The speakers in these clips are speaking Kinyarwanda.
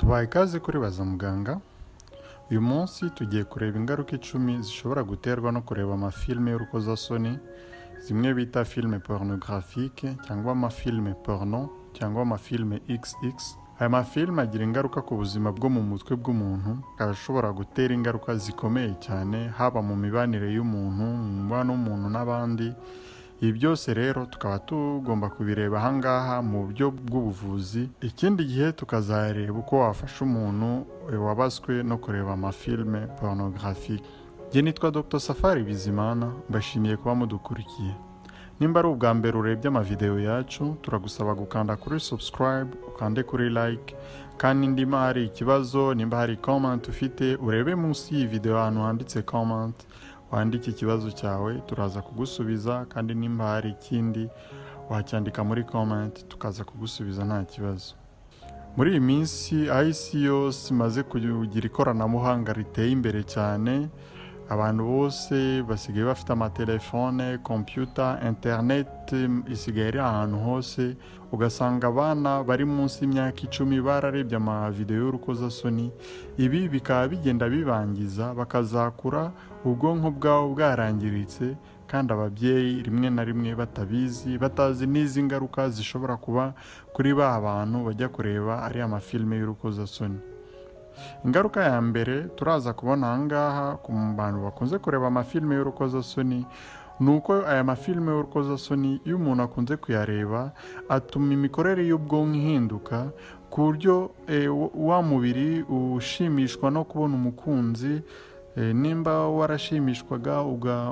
tubaye ikaze kuri baza muganga uyu munsi tugiye kureba ingaruka icumi zishobora guterwa no kureba amafilime y'urukozasoni zimwe bita filime porunogarafique cyangwa amafilime porno cyangwa amafilime xx aya mafilime agira ingaruka ku buzima bwo mu mutwe bw'umuntu akaba ashobora gutera ingaruka zikomeye cyane haba mu mibanire y'umuntu mu mubano w'umuntu n'abandi ibi byose rero tukaba tugomba kubireba ahangaha mu buryo bw'ubuvuzi. Ikindi gihe tukazareba uko wafasha umuntu wabaswe no kureba amafilime porunogarafique njye nitwa dr. Safari bizimana mbashimiye kuba mudukurikiye. Nimba ari ubwa mbere urebye amavidewo yacu turagusaba gukanda kuri subscribe ukande kuri like. Kandi nimba hari ikibazo nimba hari comment ufite urebe munsi y'iyi video ahantu handitse comment. Wandike ikibazo cyawe turaza kugusubiza kandi nimba hari ikindi wacyandika muri comment tukaza kugusubiza nta kibazo. Muri iyi minsi isi yose imaze kugira ikoranabuhanga riteye imbere cyane abantu bose basigaye bafite amatelefone kompiyuta interineti isigaye iri ahantu hose ugasanga abana bari munsi y'imyaka icumi bararebye amavidewo y'urukozasoni. Ibi bikaba bigenda bibangiza bakazakura ubwonko bwabo bwarangiritse kandi ababyeyi rimwe na rimwe batabizi batazi n'izi ngaruka zishobora kuba kuri ba bantu bajya kureba ariya mafilime y'urukozasoni. Ingaruka ya mbere turaza kubona ahangaha ku bantu bakunze kureba amafilime y'urukozasoni ni uko aya mafilime y'urukozasoni iyo umuntu akunze kuyareba atuma imikorere y'ubwonko ihinduka ku buryo wa mubiri ushimishwa no kubona umukunzi nimba warashimishwaga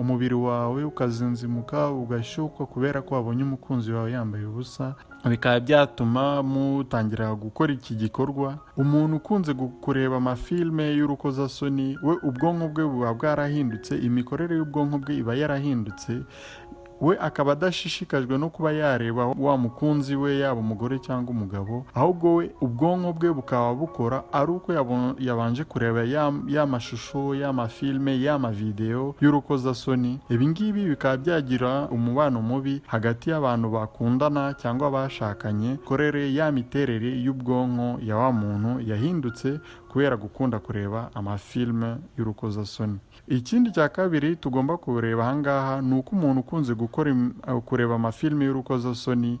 umubiri wawe ukazinzimuka ugashyukwa kubera ko wabonye umukunzi wawe yambaye ubusa bikaba byatuma mutangira gukora iki gikorwa. Umuntu ukunze kureba amafilime y'urukozasoni we ubwonko bwe buba bwarahindutse imikorere y'ubwonko bwe iba yarahindutse we akaba adashishikajwe no kuba yareba wa mukunzi we yaba umugore cyangwa umugabo ahubwo we ubwonko bwe bukaba bukora ari uko yabanje kureba ya mashusho y'amafilime y'amavidewo y'urukozasoni. Ibi ngibi bikaba byagira umubano mubi hagati y'abantu bakundana cyangwa bashakanye korere ya miterere y'ubwonko ya wa muntu yahindutse kubera gukunda kureba amafilime y'urukozasoni. Ikindi cya kabiri tugomba kureba ahangaha ni uko umuntu ukunze gukora kureba amafilime y'urukozasoni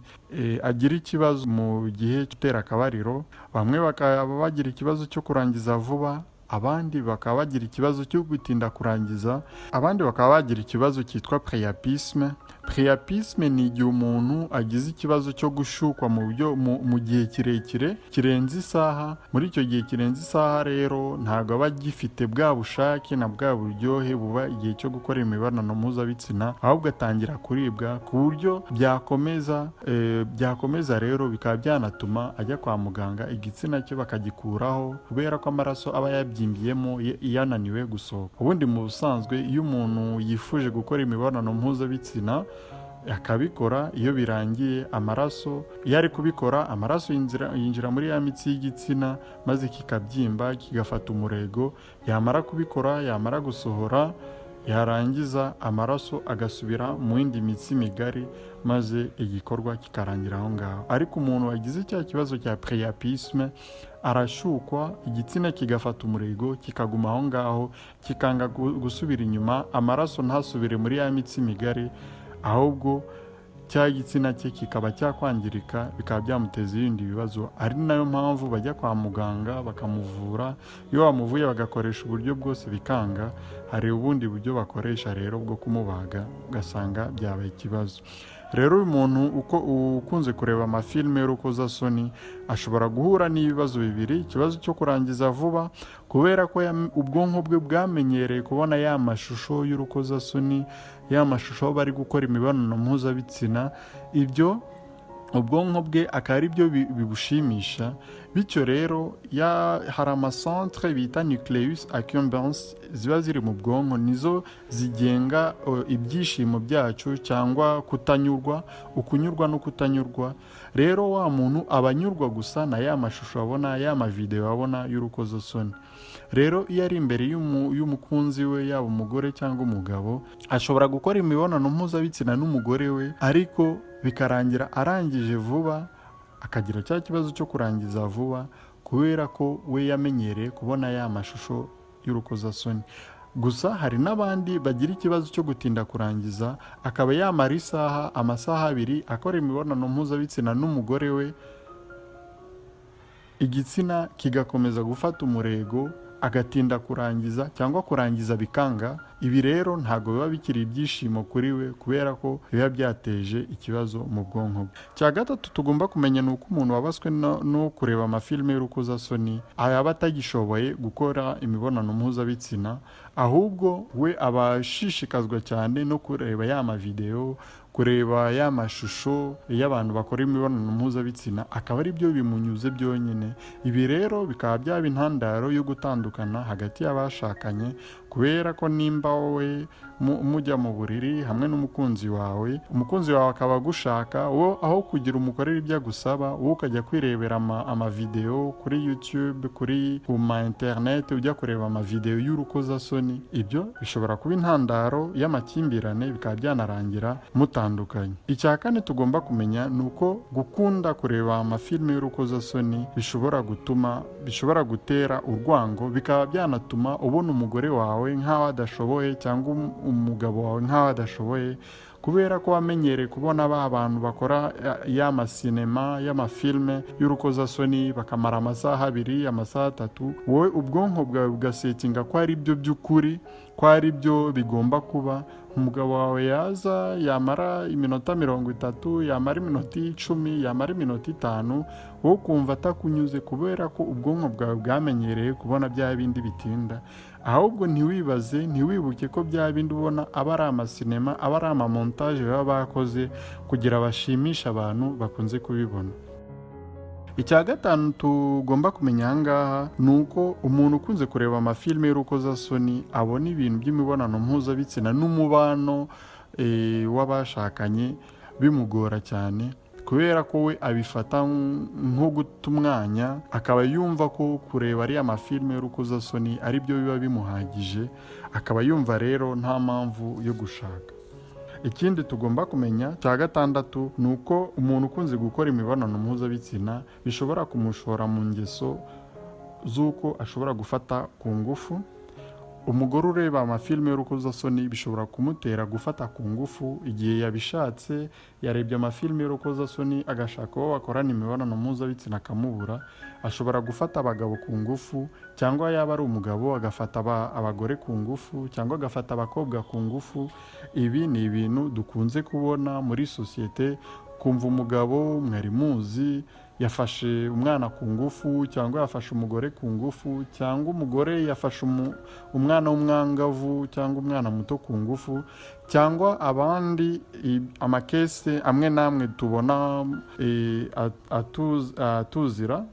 agira ikibazo mu gihe cy'utera akabariro bamwe bakaba bagira ikibazo cyo kurangiza vuba abandi bakaba bagira ikibazo cyo gutinda kurangiza abandi bakaba bagira ikibazo cyitwa preyapisme preyapisme ni igihe umuntu agize ikibazo cyo gushukwa mu buryo mu gihe kirekire kirenze isaha. Muri icyo gihe kirenze isaha rero ntabwo aba agifite bwa bushake na bwa buryohe buba igihe cyo gukora imibonano mpuzabitsina ahubwo atangira kuribwa ku buryo byakomeza byakomeza rero bikaba byanatuma ajya kwa muganga igitsina cye bakagikuraho kubera ko amaraso aba yabyimbyemo yananiwe gusohoka. Ubundi mu busanzwe iyo umuntu yifuje gukora imibonano mpuzabitsina akabikora iyo birangiye amaraso iyo ari kubikora amaraso yinjira muri ya mitsi y'igitsina maze kikabyimba kigafata umurego yamara kubikora yamara gusohora yarangiza amaraso agasubira mu yindi mitsi migari maze igikorwa kikarangira aho ngaho. Ariko umuntu wagize cya kibazo cya preyapisme arashukwa igitsina kigafata umurego kikaguma aho ngaho kikanga gusubira inyuma amaraso ntasubire muri ya mitsi migari ahubwo cya gitsina cye kikaba cyakwangirika bikaba byamuteza ibindi bibazo. Ari na yo mpamvu bajya kwa muganga bakamuvura iyo bamuvuye bagakoresha uburyo bwose bikanga hari ubundi buryo bakoresha rero bwo kumubaga ugasanga byabaye ikibazo. Rero uyu muntu uko ukunze kureba amafilime y'urukozasoni ashobora guhura n'ibibazo bibiri. Ikibazo cyo kurangiza vuba kubera ko ubwonko bwe bwamenyereye kubona ya mashusho y'urukozasoni ya mashusho aho bari gukora imibonano mpuzabitsina. Ibyo ubwonko bwe akaba ari byo bibushimisha bityo rero hari amasantere bita nucleus accumbens ziba ziri mu bwonko nizo zigenga ibyishimo byacu cyangwa kutanyurwa ukunyurwa no kutanyurwa. Rero wa muntu aba anyurwa gusa na ya mashusho abona ya mavidewo abona y'urukozasoni rero iyo ari imbere y'umukunzi we yaba umugore cyangwa umugabo ashobora gukora imibonano mpuzabitsina n'umugore we ariko bikarangira arangije vuba akagira cya kibazo cyo kurangiza vuba ku kubera ko we yamenyereye kubona ya mashusho y'urukozasoni gusa hari n'abandi bagira ikibazo cyo gutinda kurangiza akaba yamara isaha amasaha abiri akora imibonano mpuzabitsina n'umugore we. Igitsina kigakomeza gufata umurego agatinda kurangiza cyangwa kurangiza bikanga ibi rero ntabwo biba bikiri ibyishimo kuri we kubera ko biba byateje ikibazo mu bwonko bwe. Cya gatatu tugomba kumenya ni uko umuntu wabaswe no, kureba amafilime y'urukozasoni yaba atagishoboye gukora imibonano mpuzabitsina ahubwo we aba ashishikazwa cyane no kureba ya mavidewo kureba ya mashusho y'abantu bakora imibonano mpuzabitsina akaba ari byo bimunyuze byonyine. Ibi rero bikaba byaba intandaro yo gutandukana hagati y'abashakanye kubera ko nimba wowe mujya mu buriri hamwe n'umukunzi wawe umukunzi wawe akaba agushaka wo aho kugira umukorera ibyo agusaba wowe ukajya kwirebera amavidewo kuri youtube kuri ku ma interineti ujya kureba amavidewo y'urukozasoni ibyo bishobora kuba intandaro y'amakimbirane bikaba byanarangira mutandukanye. Icya kane tugomba kumenya ni uko gukunda kureba amafilime y'urukozasoni bishobora gutuma bishobora gutera urwango bikaba byanatuma ubona umugore wawe nk'aho adashoboye cyangwa umugabo wawe nk'aho adashoboye kubera ko wamenyereye kubona ba bantu bakora y'amasinema y'amafilme y'urukozasoni bakamara amasaha abiri amasaha atatu wowe ubwonko bwawe bugasetinga ko ari byo by'ukuri ko ari byo bigomba kuba. Umugabo wawe yaza yamara iminota mirongo itatu yamara iminota icumi yamara iminota itanu wowe ukumva atakunyuze kubera ko ubwonko bwawe bwamenyereye kubona bya bindi bitinda. Ahubwo ntiwibaze ntiwibuke ko bya bindi ubona aba ari amasinema aba ari amamontaje baba bakoze kugira bashimishe abantu bakunze kubibona. Icya gatanu tugomba kumenya aha ngaha ni uko umuntu ukunze kureba amafilime y'urukozasoni abona ibintu by'imibonano mpuzabitsina n'umubano w'abashakanye bimugora cyane. Kubera ko we abifata nko guta umwanya akaba yumva ko kureba ariya mafilime y'urukozasoni ari byo biba bimuhagije akaba yumva rero nta mpamvu yo gushaka. Ikindi tugomba kumenya cya gatandatu ni uko umuntu ukunze gukora imibonano mpuzabitsina bishobora kumushora mu ngeso z'uko ashobora gufata ku ngufu umugore ureba amafilime y'urukozasoni bishobora kumutera gufata ku ngufu igihe yabishatse yarebye amafilime y'urukozasoni agashaka uwo bakorana imibonano mpuzabitsina akamubura ashobora gufata abagabo ku ngufu cyangwa yaba ari umugabo agafata abagore ku ngufu cyangwa agafata abakobwa ku ngufu. Ibi ni ibintu dukunze kubona muri sosiyete kumva umugabo mwari muzi yafashe umwana ku ngufu cyangwa yafashe umugore ku ngufu cyangwa umugore yafashe umwana w'umwangavu cyangwa umwana muto ku ngufu cyangwa abandi amakese amwe n'amwe tubona atuzira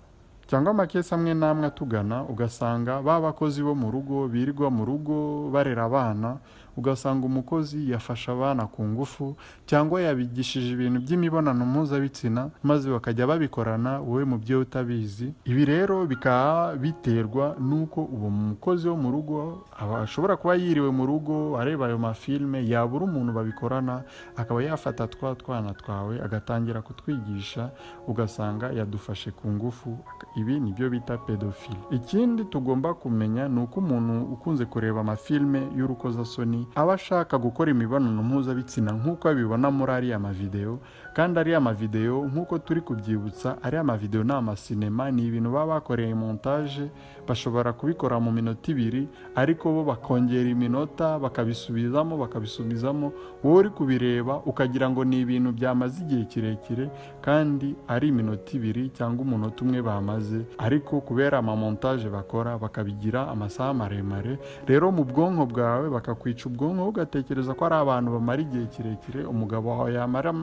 cyangwa amakesi amwe n'amwe atugana ugasanga ba bakozi bo mu rugo birirwa mu rugo barera abana ugasanga umukozi yafashe abana ku ngufu cyangwa yabigishije ibintu by'imibonano mpuzabitsina maze bakajya babikorana wowe mubyeyi utabizi. Ibi rero bikaba biterwa n'uko uwo mukozi wo mu rugo ashobora kuba yiriwe mu rugo areba ayo mafilime yabura umuntu babikorana akaba yafata twa twana twawe agatangira kutwigisha ugasanga yadufashe ku ngufu. Ibi ni byo bita pedofili ikindi tugomba kumenya ni uko umuntu ukunze kureba amafilime y'urukozasoni aba ashaka gukora imibonano mpuzabitsina nk'uko abibona muri ariya mavidewo kandi ariya mavidewo nk'uko turi kubyibutsa ariya mavidewo ni amasinema ni ibintu baba bakoreye montage bashobora kubikora mu minota ibiri ariko bo bakongera iminota bakabisubizamo bakabisubizamo wowe uri kubireba ukagira ngo ni ibintu byamaze igihe kirekire kandi ari iminota ibiri cyangwa umunota umwe bamaze ariko kubera amamontage bakora bakabigira amasaha maremare rero mu bwonko bwawe bakakwica ubwonko ugatekereza ko ari abantu bamara igihe kirekire umugabo wawe yamara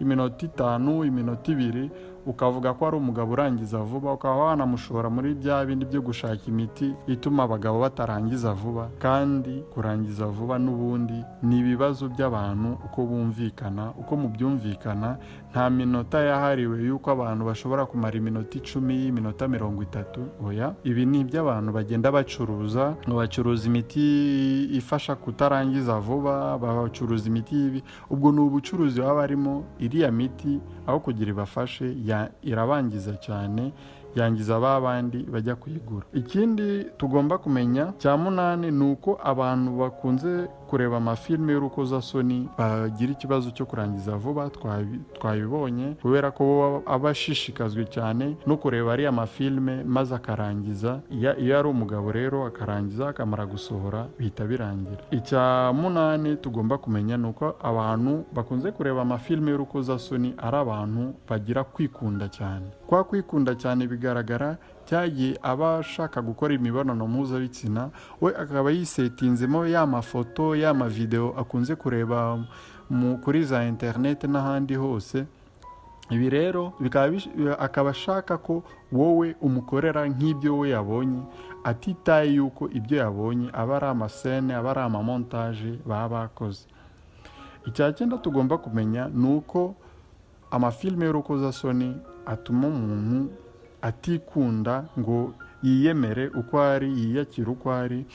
iminota itanu iminota ibiri ukavuga ko ari umugabo urangiza vuba ukaba wanamushora muri bya bindi byo gushaka imiti ituma abagabo batarangiza vuba kandi kurangiza vuba n'ubundi ni ibibazo by'abantu uko bumvikana uko mubyumvikana nta minota yahariwe y'uko abantu bashobora kumara iminota icumi iminota mirongo itatu. Oya ibi ni iby'abantu bagenda bacuruza bacuruza imiti ifasha kutarangiza vuba bacuruza imiti ubwo ni ubucuruzi baba barimo iriya miti aho kugira ibafashe irabangiza cyane yangiza ba bandi bajya kuyigura. Ikindi tugomba kumenya cya munani ni uko abantu bakunze kureba amafilime y'urukozasoni bagira ikibazo cyo kurangiza vuba twabi- twabibonye kubera ko aba ashishikajwe cyane no kureba ariya mafilime maze akarangiza iyo ari umugabo rero akarangiza akamara gusohora bihita birangira. Icya munani tugomba kumenya ni uko abantu bakunze kureba amafilime y'urukozasoni ari abantu bagira kwikunda cyane. Kwa kwikunda cyane bigaragara cyagiye aba ashaka gukora imibonano mpuzabitsina we akaba yisetinzemo ya mafoto ya mavidewo akunze kureba kuri za interineti n'ahandi hose. Ibi rero akaba ashaka ko wowe umukorera nk'ibyo we yabonye atitaye yuko ibyo yabonye aba ari amasene aba ari amamontaje baba bakoze. Icya cyenda tugomba kumenya ni uko amafilime y'urukozasoni atuma umuntu atikunda ngo yiyemere uko ari yiyakire uko ari.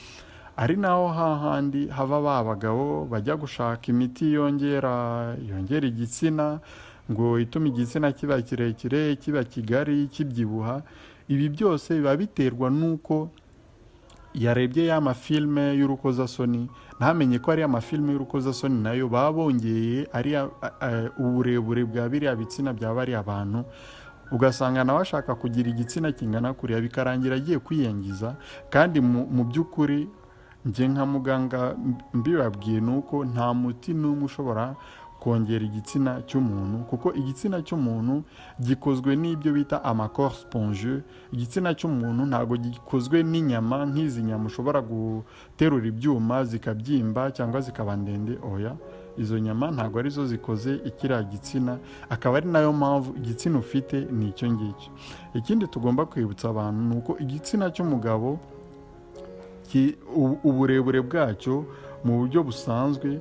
Ari naho hahandi hava ba bagabo bajya gushaka imiti yongera yongera igitsina ngo itume igitsina kiba kirekire kiba kigari kibyibuha. Ibi byose biba biterwa n'uko yarebye ya mafilime y'urukozasoni ntamenye ko ari amafilime y'urukozasoni na yo baba bongeye ariya a- a- uburebure bwa biriya bitsina bya bariya bantu ugasanga nawe ashaka kugira igitsina kingana kuriya bikarangira agiye kwiyangiza. Kandi mu by'ukuri njye nka muganga mbibabwiye ni uko nta muti n'umwe ushobora kongera igitsina cy'umuntu kuko igitsina cy'umuntu gikozwe n'ibyo bita amakoro sponge. Igitsina cy'umuntu ntabwo gikozwe n'inyama nk'izi nyama ushobora guterura ibyuma zikabyimba cyangwa zikaba ndende. Oya izo nyama ntabwo ari zo zikoze ikiriya gitsina akaba ari na yo mpamvu igitsina ufite ni icyo ngicyo. Ikindi tugomba kwibutsa abantu ni uko igitsina cy'umugabo uburebure bwacyo mu buryo busanzwe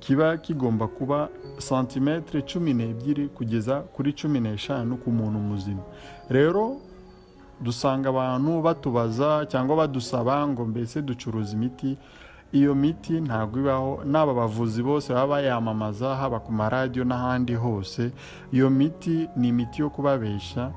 kiba kigomba kuba santimetero cumi n'ebyiri kugeza kuri cumi n'eshanu ku muntu muzima. Rero dusanga abantu batubaza cyangwa badusaba ngo mbese ducuruza imiti iyo miti ntabwo ibaho n'aba bavuzi bose baba bayamamaza haba ku maradiyo n'ahandi hose. Iyo miti ni imiti yo kubabeshya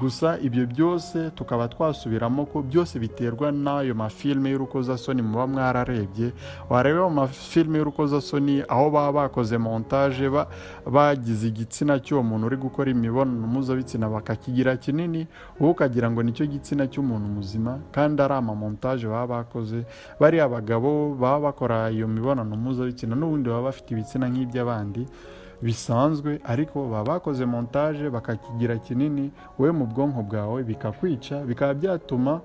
gusa ibyo byose tukaba twasubiramo ko byose biterwa n'ayo mafilime y'urukozasoni muba mwararebye wareba mu mafilime y'urukozasoni aho baba bakoze montage ba- bagize igitsina cy'uwo muntu uri gukora imibonano mpuzabitsina bakakigira kinini wowe ukagira ngo ni cyo gitsina cy'umuntu muzima kandi ari amamontage baba bakoze. Bariya bagabo baba bakora iyo mibonano mpuzabitsina n'ubundi baba bafite ibitsina nk'iby'abandi. Bisanzwe ariko baba bakoze montage bakakigira kinini wowe mu bwonko bwawe bikakwica bikaba byatuma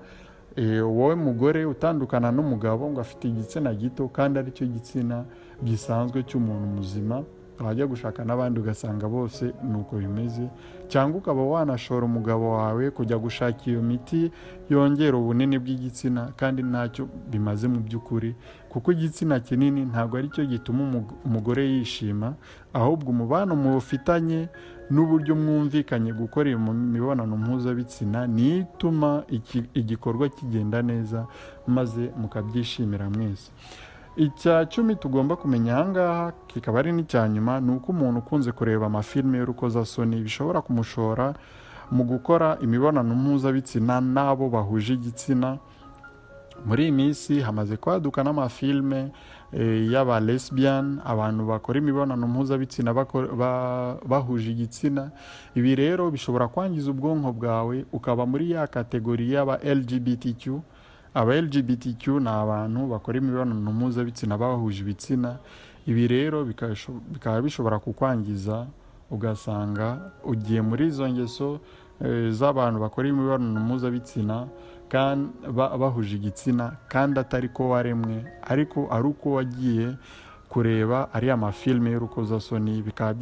eh, wowe mugore utandukana n'umugabo ngo afite igitsina gito kandi ari cyo gitsina gisanzwe cy'umuntu muzima. Wajya gushaka n'abandi ugasanga bose ni uko bimeze. Cyangwa ukaba wanashora umugabo wawe kujya gushaka iyo miti yongera ubunini bw'igitsina kandi ntacyo bimaze mu by'ukuri. Kuko igitsina kinini ntabwo ari cyo gituma umug- umugore yishima ahubwo umubano mufitanye n'uburyo mwumvikanye gukora iyo mibonano mpuzabitsina niyo ituma igikorwa kigenda neza maze mukabyishimira mwese. Icya cumi tugomba kumenya ahangaha kikaba ari n'icya nyuma ni uko umuntu ukunze kureba amafilime y'urukozasoni bishobora kumushora mu gukora imibonano mpuzabitsina n'abo bahuje igitsina. Muri iyi minsi hamaze kwaduka n'amafilime eh, y'aba lesbian abantu bakora imibonano mpuzabitsina bahuje igitsina. Ibi rero bishobora kwangiza ubwonko bwawe ukaba muri ya kategori y'aba lgbtq aba lgbtq ni abantu bakora imibonano mpuzabitsina bahuje ibitsina. Ibi rero bikaba bishobora kukwangiza ugasanga ugiye muri izo ngeso eh, z'abantu bakora imibonano mpuzabitsina bahuje igitsina kandi atari ko waremwe ariko ari uko wagiye kureba ariya mafilime y'urukozasoni bikaba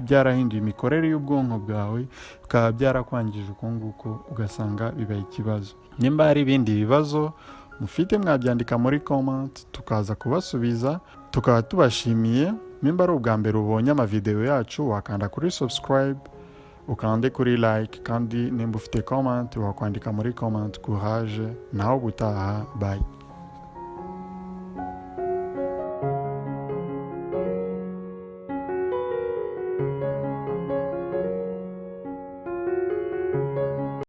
byarahinduye imikorere y'ubwonko bwawe bikaba byarakwangije uko nguko ugasanga bibaye ikibazo. Nimba hari ibindi bibazo mufite mwabyandika muri comment tukaza kubasubiza tukaba tubashimiye. Nimba ari ubwa mbere ubonye amavidewo yacu wakanda kuri subscribe ukande kuri like kandi nimba ufite comment wakwandika muri comment courage naho ubutaha bye.